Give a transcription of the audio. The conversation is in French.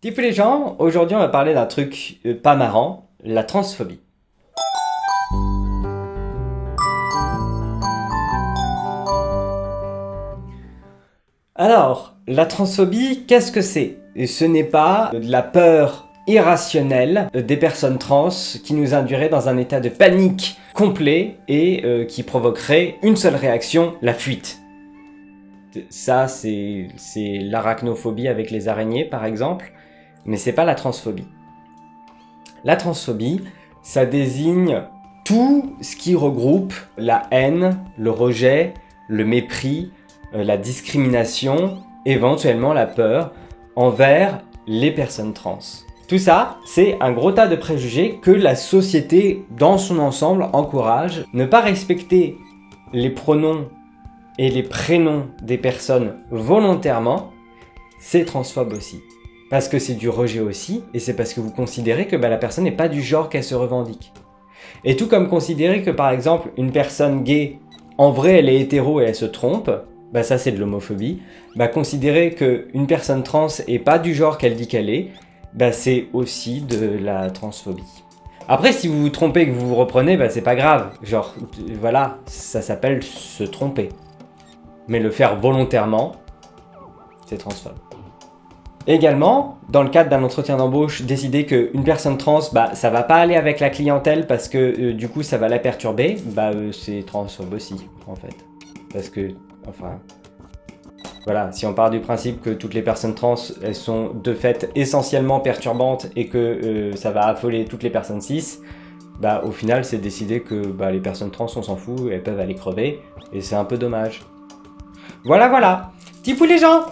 Tifu les gens, aujourd'hui on va parler d'un truc euh, pas marrant, la transphobie. Alors, la transphobie, qu'est-ce que c'est? Ce n'est pas de la peur irrationnelle des personnes trans qui nous induirait dans un état de panique complet et euh, qui provoquerait une seule réaction, la fuite. Ça, c'est l'arachnophobie avec les araignées, par exemple mais c'est pas la transphobie. La transphobie, ça désigne tout ce qui regroupe la haine, le rejet, le mépris, euh, la discrimination, éventuellement la peur envers les personnes trans. Tout ça, c'est un gros tas de préjugés que la société dans son ensemble encourage. Ne pas respecter les pronoms et les prénoms des personnes volontairement, c'est transphobe aussi. Parce que c'est du rejet aussi, et c'est parce que vous considérez que bah, la personne n'est pas du genre qu'elle se revendique. Et tout comme considérer que par exemple une personne gay, en vrai elle est hétéro et elle se trompe, bah ça c'est de l'homophobie, bah considérer qu'une personne trans est pas du genre qu'elle dit qu'elle est, bah c'est aussi de la transphobie. Après si vous vous trompez et que vous vous reprenez, bah c'est pas grave, genre voilà, ça s'appelle se tromper. Mais le faire volontairement, c'est transphobe. Également, dans le cadre d'un entretien d'embauche, décider qu'une personne trans, bah, ça va pas aller avec la clientèle parce que euh, du coup ça va la perturber, bah euh, c'est transphobe aussi, en fait. Parce que, enfin, voilà, si on part du principe que toutes les personnes trans, elles sont de fait essentiellement perturbantes et que euh, ça va affoler toutes les personnes cis, bah au final c'est décider que bah, les personnes trans on s'en fout, elles peuvent aller crever, et c'est un peu dommage. Voilà voilà Tipou les gens